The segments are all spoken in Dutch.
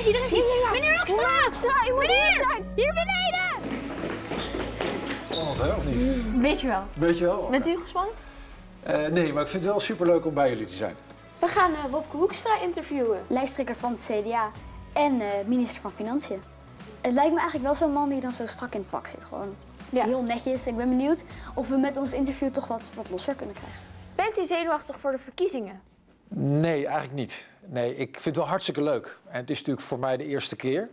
Is hij, daar is hij. Meneer Hoekstra! Hoekstra, u moet hier zijn. Hier beneden! Spannend, hè, of niet? Weet je wel. Weet je wel? Bent u gespannen? Eh, nee, maar ik vind het wel superleuk om bij jullie te zijn. We gaan uh, Wopke Hoekstra interviewen. Lijsttrekker van het CDA en uh, minister van Financiën. Het lijkt me eigenlijk wel zo'n man die dan zo strak in het pak zit. Gewoon Ja. heel netjes. Ik ben benieuwd of we met ons interview toch wat, wat losser kunnen krijgen. Bent u zenuwachtig voor de verkiezingen? Nee, eigenlijk niet. Nee, ik vind het wel hartstikke leuk. En het is natuurlijk voor mij de eerste keer.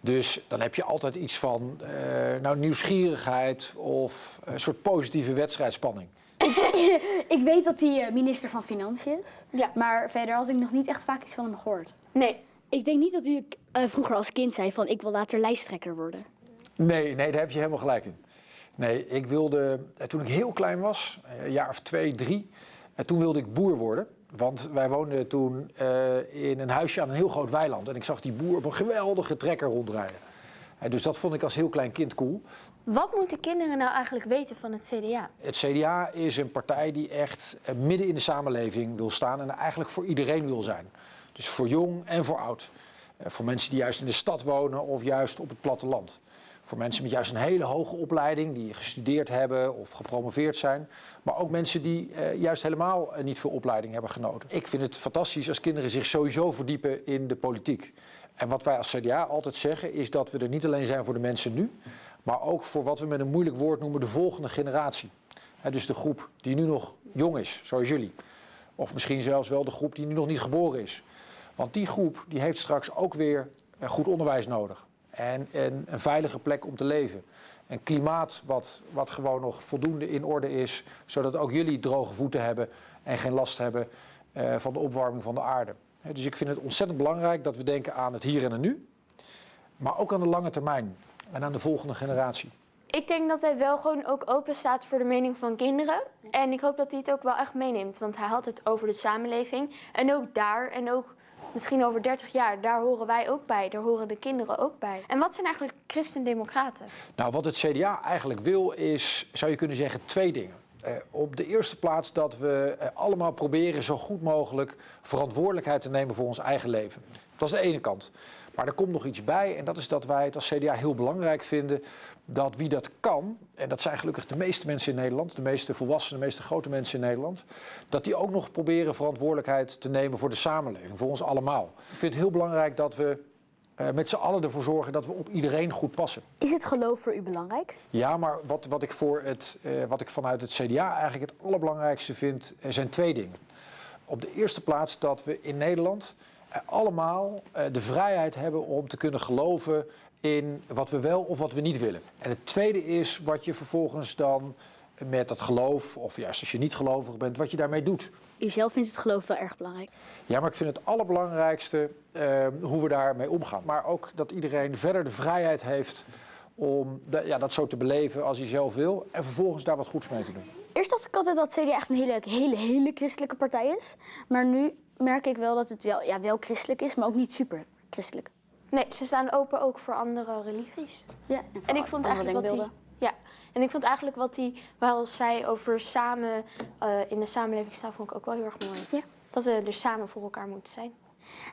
Dus dan heb je altijd iets van eh, nou, nieuwsgierigheid of een soort positieve wedstrijdspanning. Ik weet dat hij eh, minister van Financiën is. Ja. Maar verder had ik nog niet echt vaak iets van hem gehoord. Nee. Ik denk niet dat u eh, vroeger als kind zei van ik wil later lijsttrekker worden. Nee, nee, daar heb je helemaal gelijk in. Nee, ik wilde, toen ik heel klein was, eh, een jaar of twee, drie, en toen wilde ik boer worden. Want wij woonden toen eh, in een huisje aan een heel groot weiland. En ik zag die boer op een geweldige trekker rondrijden. En dus dat vond ik als heel klein kind cool. Wat moeten kinderen nou eigenlijk weten van het CDA? Het CDA is een partij die echt eh, midden in de samenleving wil staan en eigenlijk voor iedereen wil zijn. Dus voor jong en voor oud. Eh, Voor mensen die juist in de stad wonen of juist op het platteland. Voor mensen met juist een hele hoge opleiding, die gestudeerd hebben of gepromoveerd zijn. Maar ook mensen die eh, juist helemaal eh, niet veel opleiding hebben genoten. Ik vind het fantastisch als kinderen zich sowieso verdiepen in de politiek. En wat wij als CDA altijd zeggen is dat we er niet alleen zijn voor de mensen nu, maar ook voor wat we met een moeilijk woord noemen de volgende generatie. Dus de groep die nu nog jong is, zoals jullie. Of misschien zelfs wel de groep die nu nog niet geboren is. Want die groep die heeft straks ook weer eh, goed onderwijs nodig. En, en een veilige plek om te leven. Een klimaat wat, wat gewoon nog voldoende in orde is, zodat ook jullie droge voeten hebben en geen last hebben eh, van de opwarming van de aarde. Dus ik vind het ontzettend belangrijk dat we denken aan het hier en het nu, maar ook aan de lange termijn en aan de volgende generatie. Ik denk dat hij wel gewoon ook open staat voor de mening van kinderen. En ik hoop dat hij het ook wel echt meeneemt. Want hij had het over de samenleving. En ook daar, en ook misschien over 30 jaar, daar horen wij ook bij. Daar horen de kinderen ook bij. En wat zijn eigenlijk christendemocraten? Nou, wat het CDA eigenlijk wil is, zou je kunnen zeggen, twee dingen. Eh, op de eerste plaats dat we eh, allemaal proberen zo goed mogelijk verantwoordelijkheid te nemen voor ons eigen leven. Dat is de ene kant. Maar er komt nog iets bij en dat is dat wij het als CDA heel belangrijk vinden dat wie dat kan, en dat zijn gelukkig de meeste mensen in Nederland, de meeste volwassenen, de meeste grote mensen in Nederland, dat die ook nog proberen verantwoordelijkheid te nemen voor de samenleving, voor ons allemaal. Ik vind het heel belangrijk dat we eh, met z'n allen ervoor zorgen dat we op iedereen goed passen. Is het geloof voor u belangrijk? Ja, maar wat, wat, ik voor het, eh, wat ik vanuit het CDA eigenlijk het allerbelangrijkste vind, zijn twee dingen. Op de eerste plaats dat we in Nederland allemaal eh, de vrijheid hebben om te kunnen geloven in wat we wel of wat we niet willen. En het tweede is wat je vervolgens dan met dat geloof, of juist als je niet gelovig bent, wat je daarmee doet. U zelf vindt het geloof wel erg belangrijk. Ja, maar ik vind het allerbelangrijkste eh, hoe we daarmee omgaan. Maar ook dat iedereen verder de vrijheid heeft om de- ja, dat zo te beleven als hij zelf wil. En vervolgens daar wat goeds mee te doen. Eerst dacht ik altijd dat CDA echt een hele, hele, hele christelijke partij is. Maar nu merk ik wel dat het wel, ja, wel christelijk is, maar ook niet super christelijk. Nee, ze staan open ook voor andere religies. Ja, En ik vond eigenlijk wat hij, ja, en ik vond eigenlijk wat hij wel zei over samen eh, in de samenleving staan, vond ik ook wel heel erg mooi. Ja. Dat we er samen voor elkaar moeten zijn.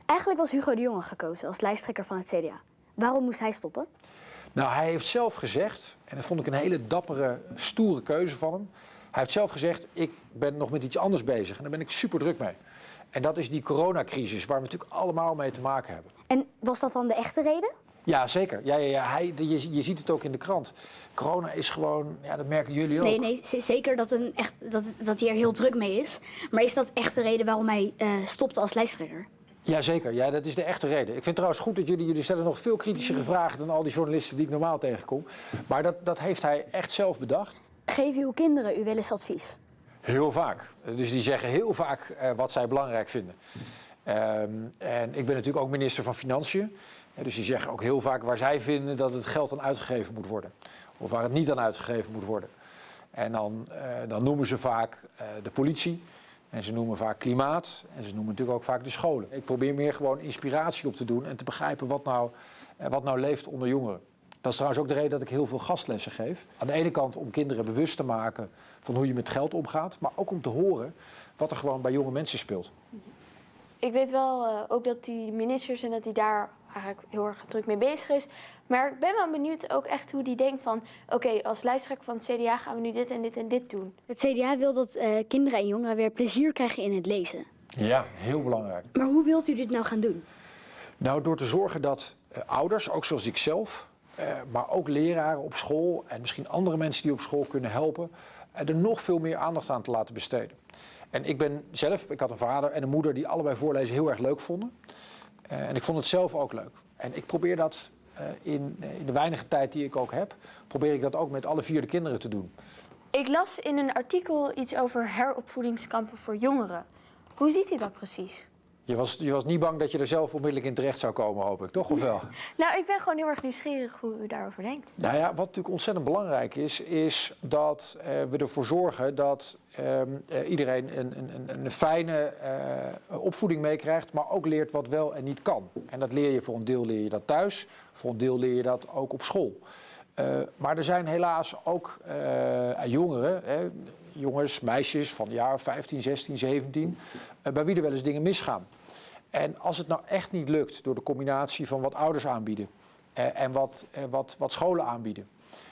Eigenlijk was Hugo de Jonge gekozen als lijsttrekker van het CDA. Waarom moest hij stoppen? Nou, hij heeft zelf gezegd, en dat vond ik een hele dappere, stoere keuze van hem. Hij heeft zelf gezegd, ik ben nog met iets anders bezig en daar ben ik super druk mee. En dat is die coronacrisis, waar we natuurlijk allemaal mee te maken hebben. En was dat dan de echte reden? Ja, zeker. Ja, ja, ja. Hij, je, je ziet het ook in de krant. Corona is gewoon, ja, dat merken jullie ook. Nee, nee, zeker dat, een echt, dat, dat hij er heel druk mee is. Maar is dat echt de reden waarom hij eh, stopte als lijsttrekker? Jazeker, ja, dat is de echte reden. Ik vind het trouwens goed dat jullie, jullie stellen nog veel kritischere vragen dan al die journalisten die ik normaal tegenkom. Maar dat, dat heeft hij echt zelf bedacht. Geef uw kinderen u wel eens advies? Heel vaak. Dus die zeggen heel vaak eh, wat zij belangrijk vinden. Ehm, en ik ben natuurlijk ook minister van Financiën. Eh, dus die zeggen ook heel vaak waar zij vinden dat het geld aan uitgegeven moet worden. Of waar het niet aan uitgegeven moet worden. En dan, eh, dan noemen ze vaak de politie. En ze noemen vaak klimaat. En ze noemen natuurlijk ook vaak de scholen. Ik probeer meer gewoon inspiratie op te doen en te begrijpen wat nou, wat nou leeft onder jongeren. Dat is trouwens ook de reden dat ik heel veel gastlessen geef. Aan de ene kant om kinderen bewust te maken van hoe je met geld omgaat. Maar ook om te horen wat er gewoon bij jonge mensen speelt. Ik weet wel eh, ook dat die ministers en dat hij daar eigenlijk heel erg druk mee bezig is. Maar ik ben wel benieuwd ook echt hoe die denkt van... oké, als lijsttrekker van het CDA gaan we nu dit en dit en dit doen. Het CDA wil dat eh, kinderen en jongeren weer plezier krijgen in het lezen. Ja, heel belangrijk. Maar hoe wilt u dit nou gaan doen? Nou, door te zorgen dat eh, ouders, ook zoals ik zelf, maar ook leraren op school en misschien andere mensen die op school kunnen helpen, eh, er nog veel meer aandacht aan te laten besteden. En ik ben zelf, ik had een vader en een moeder die allebei voorlezen heel erg leuk vonden. Eh, en ik vond het zelf ook leuk. En ik probeer dat eh, in, eh, in de weinige tijd die ik ook heb, probeer ik dat ook met alle vier de kinderen te doen. Ik las in een artikel iets over heropvoedingskampen voor jongeren. Hoe ziet u dat precies? Je was, je was niet bang dat je er zelf onmiddellijk in terecht zou komen, hoop ik, toch? Of wel? Nou, ik ben gewoon heel erg nieuwsgierig hoe u daarover denkt. Nou ja, wat natuurlijk ontzettend belangrijk is, is dat eh, we ervoor zorgen dat ehm, eh, iedereen een, een, een- een fijne eh, opvoeding meekrijgt, maar ook leert wat wel en niet kan. En dat leer je voor een deel leer je dat thuis, voor een deel leer je dat ook op school. Maar er zijn helaas ook jongeren, hè, jongens, meisjes van jaar 15, 16, 17, eh, bij wie er wel eens dingen misgaan. En als het nou echt niet lukt door de combinatie van wat ouders aanbieden eh, en wat, eh, wat, wat scholen aanbieden.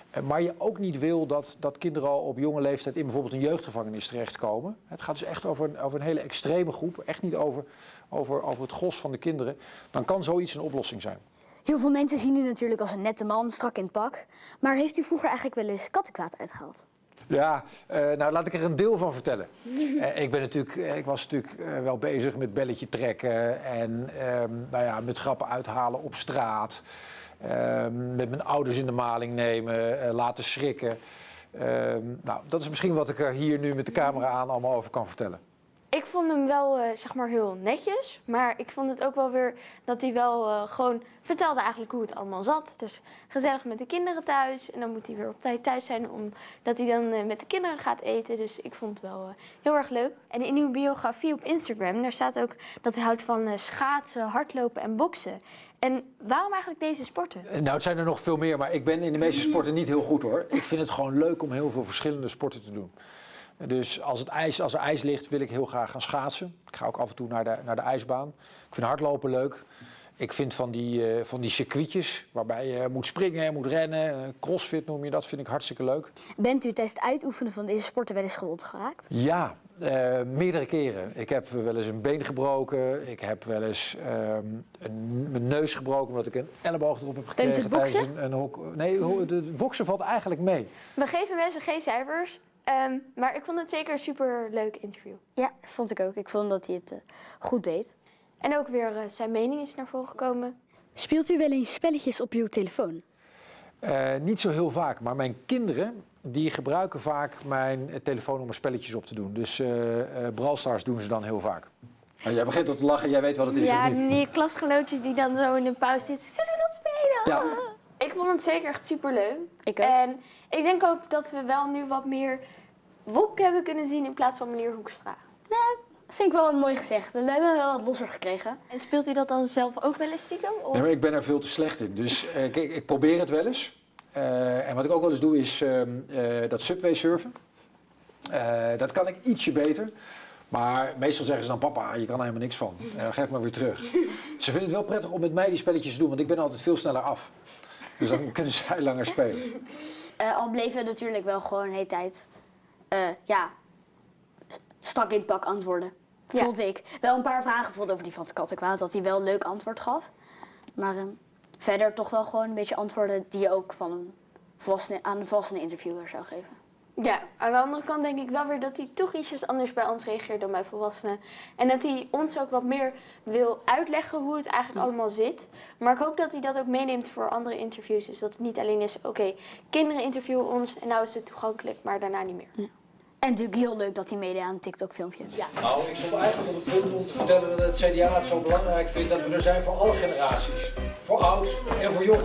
eh, maar je ook niet wil dat, dat kinderen al op jonge leeftijd in bijvoorbeeld een jeugdgevangenis terechtkomen. Het gaat dus echt over een, over een hele extreme groep, echt niet over, over, over het gros van de kinderen. Dan kan zoiets een oplossing zijn. Heel veel mensen zien u natuurlijk als een nette man, strak in het pak. Maar heeft u vroeger eigenlijk wel eens kattenkwaad uitgehaald? Ja, eh, nou laat ik er een deel van vertellen. Eh, ik, ben natuurlijk, eh, ik was natuurlijk wel bezig met belletje trekken en ehm, nou ja, met grappen uithalen op straat. Ehm, met mijn ouders in de maling nemen, laten schrikken. Ehm, nou, dat is misschien wat ik er hier nu met de camera aan allemaal over kan vertellen. Ik vond hem wel, eh, zeg maar, heel netjes. Maar ik vond het ook wel weer dat hij wel eh, gewoon vertelde eigenlijk hoe het allemaal zat. Dus gezellig met de kinderen thuis. En dan moet hij weer op tijd thuis zijn, omdat hij dan eh, met de kinderen gaat eten. Dus ik vond het wel heel erg leuk. En in uw biografie op Instagram, daar staat ook dat hij houdt van schaatsen, hardlopen en boksen. En waarom eigenlijk deze sporten? Nou, het zijn er nog veel meer, maar ik ben in de meeste sporten niet heel goed hoor. Ik vind het gewoon leuk om heel veel verschillende sporten te doen. Dus als, het ijs, als er ijs ligt, wil ik heel graag gaan schaatsen. Ik ga ook af en toe naar de, naar de ijsbaan. Ik vind hardlopen leuk. Ik vind van die, eh, van die circuitjes waarbij je moet springen en moet rennen. eh, crossfit noem je dat, vind ik hartstikke leuk. Bent u tijdens het uitoefenen van deze sporten wel eens gewond geraakt? Ja, eh, meerdere keren. Ik heb wel eens een been gebroken. Ik heb wel eens ehm, een, mijn neus gebroken omdat ik een elleboog erop heb Tijdens gekregen. het boksen? een, een hok. Nee, het boksen valt eigenlijk mee. We geven mensen geen cijfers, ehm, maar ik vond het zeker een super leuk interview. Ja, vond ik ook. Ik vond dat hij het eh, goed deed. En ook weer eh, zijn mening is naar voren gekomen. Speelt u wel eens spelletjes op uw telefoon? Eh, niet zo heel vaak, maar mijn kinderen die gebruiken vaak mijn telefoon om er spelletjes op te doen. Dus eh eh Brawl Stars doen ze dan heel vaak. Nou, jij begint al te lachen, jij weet wat het is Ja, of niet? die klasgenootjes die dan zo in de pauze zitten. Zullen we dat spelen? Ja. Ik vond het zeker echt super leuk. Ik ook. En ik denk ook dat we wel nu wat meer Wopke hebben kunnen zien in plaats van meneer Hoekstra. Dat vind ik wel een mooi gezegd. We hebben wel wat losser gekregen. En speelt u dat dan zelf ook wel eens stiekem? Of? Nee, maar ik ben er veel te slecht in. Dus eh, kijk, ik probeer het wel eens. Eh, en wat ik ook wel eens doe is ehm, eh, dat subway surfen. Eh, dat kan ik ietsje beter. Maar meestal zeggen ze dan, papa, je kan er helemaal niks van. Eh, geef maar weer terug. Ze vinden het wel prettig om met mij die spelletjes te doen, want ik ben altijd veel sneller af. Dus dan kunnen zij langer spelen. Eh, al bleven we natuurlijk wel gewoon de hele tijd, eh, ja, strak in het pak antwoorden. Ja. Vond ik. Wel een paar vragen bijvoorbeeld over die van het kattenkwaad, dat hij wel een leuk antwoord gaf. Maar ehm, verder toch wel gewoon een beetje antwoorden die je ook van een volwassene, aan een volwassene interviewer zou geven. Ja, aan de andere kant denk ik wel weer dat hij toch ietsjes anders bij ons reageert dan bij volwassenen. En dat hij ons ook wat meer wil uitleggen hoe het eigenlijk allemaal zit. Maar ik hoop dat hij dat ook meeneemt voor andere interviews. Dus dat het niet alleen is, oké, kinderen interviewen ons en nou is het toegankelijk, maar daarna niet meer. En natuurlijk heel leuk dat hij meedeed aan een TikTok-filmpje. Ja. Nou, ik stond eigenlijk op het punt om te vertellen dat het CDA het zo belangrijk vindt dat we er zijn voor alle generaties. Voor oud en voor jong.